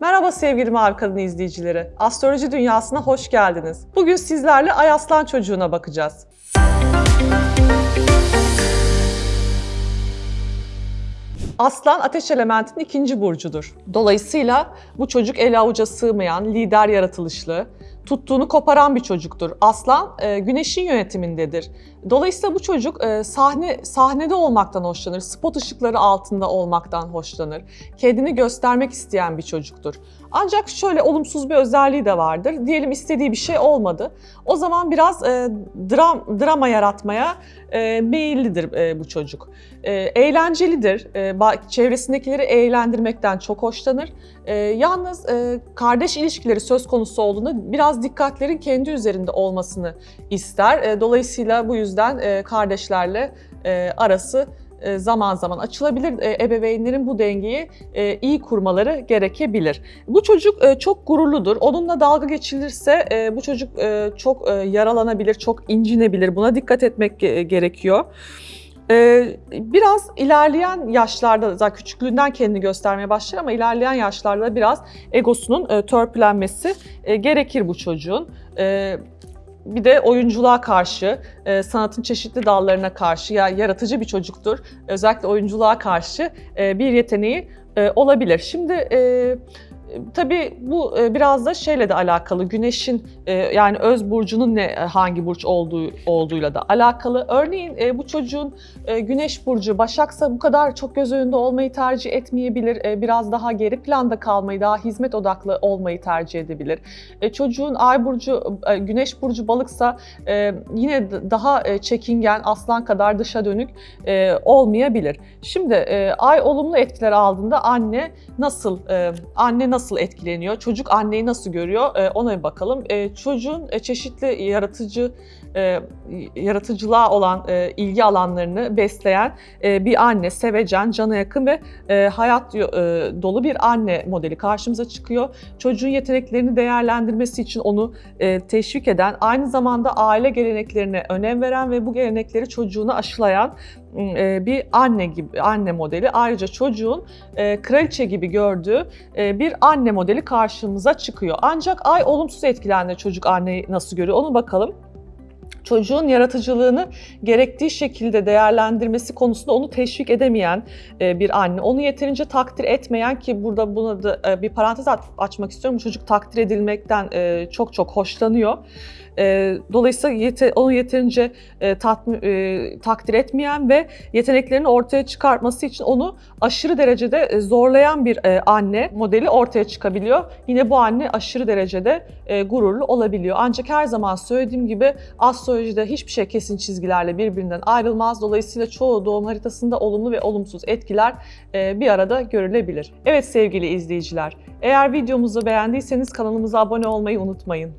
Merhaba sevgili Mavi Kadın izleyicileri. Astroloji dünyasına hoş geldiniz. Bugün sizlerle Ay Aslan çocuğuna bakacağız. Aslan ateş elementinin ikinci burcudur. Dolayısıyla bu çocuk el avuca sığmayan, lider yaratılışlı, tuttuğunu koparan bir çocuktur. Aslan e, güneşin yönetimindedir. Dolayısıyla bu çocuk e, sahne sahnede olmaktan hoşlanır, spot ışıkları altında olmaktan hoşlanır. Kendini göstermek isteyen bir çocuktur. Ancak şöyle olumsuz bir özelliği de vardır. Diyelim istediği bir şey olmadı. O zaman biraz e, dram drama yaratmaya e, meyillidir e, bu çocuk. E, eğlencelidir. E, çevresindekileri eğlendirmekten çok hoşlanır. E, yalnız e, kardeş ilişkileri söz konusu olduğunda biraz dikkatlerin kendi üzerinde olmasını ister. E, dolayısıyla bu yüzden e, kardeşlerle e, arası e, zaman zaman açılabilir. E, Ebeveynlerin bu dengeyi e, iyi kurmaları gerekebilir. Bu çocuk çok gururludur. Onunla dalga geçilirse bu çocuk çok yaralanabilir, çok incinebilir. Buna dikkat etmek ge- gerekiyor. E, Biraz ilerleyen yaşlarda, zaten küçüklüğünden kendini göstermeye başlar ama ilerleyen yaşlarda biraz egosunun e, törpülenmesi e, gerekir bu çocuğun. E, bir de oyunculuğa karşı, sanatın çeşitli dallarına karşı ya yaratıcı bir çocuktur. Özellikle oyunculuğa karşı bir yeteneği olabilir. Şimdi tabii bu e, biraz da şeyle de alakalı. Güneşin e, yani öz burcunun ne hangi burç olduğu olduğuyla da alakalı. Örneğin e, bu çocuğun e, Güneş burcu Başaksa bu kadar çok göz önünde olmayı tercih etmeyebilir. E, biraz daha geri planda kalmayı, daha hizmet odaklı olmayı tercih edebilir. E, çocuğun Ay burcu e, Güneş burcu Balıksa e, yine daha e, çekingen, aslan kadar dışa dönük e, olmayabilir. Şimdi e, Ay olumlu etkiler aldığında anne nasıl e, anne nasıl etkileniyor? Çocuk anneyi nasıl görüyor? E, ona bir bakalım. E, çocuğun e, çeşitli yaratıcı e, yaratıcılığa olan ilgi alanlarını besleyen bir anne, sevecen, cana yakın ve hayat dolu bir anne modeli karşımıza çıkıyor. Çocuğun yeteneklerini değerlendirmesi için onu teşvik eden, aynı zamanda aile geleneklerine önem veren ve bu gelenekleri çocuğuna aşılayan bir anne gibi anne modeli. Ayrıca çocuğun e, kraliçe gibi gördüğü e, bir anne modeli karşımıza çıkıyor. Ancak ay olumsuz etkilendiğinde çocuk anneyi nasıl görüyor onu bakalım çocuğun yaratıcılığını gerektiği şekilde değerlendirmesi konusunda onu teşvik edemeyen e, bir anne, onu yeterince takdir etmeyen ki burada buna da e, bir parantez aç- açmak istiyorum. Çocuk takdir edilmekten e, çok çok hoşlanıyor. Dolayısıyla onu yeterince takdir etmeyen ve yeteneklerini ortaya çıkartması için onu aşırı derecede zorlayan bir anne modeli ortaya çıkabiliyor. Yine bu anne aşırı derecede gururlu olabiliyor. Ancak her zaman söylediğim gibi astrolojide hiçbir şey kesin çizgilerle birbirinden ayrılmaz. Dolayısıyla çoğu doğum haritasında olumlu ve olumsuz etkiler e, bir arada görülebilir. Evet sevgili izleyiciler, eğer videomuzu beğendiyseniz kanalımıza abone olmayı unutmayın.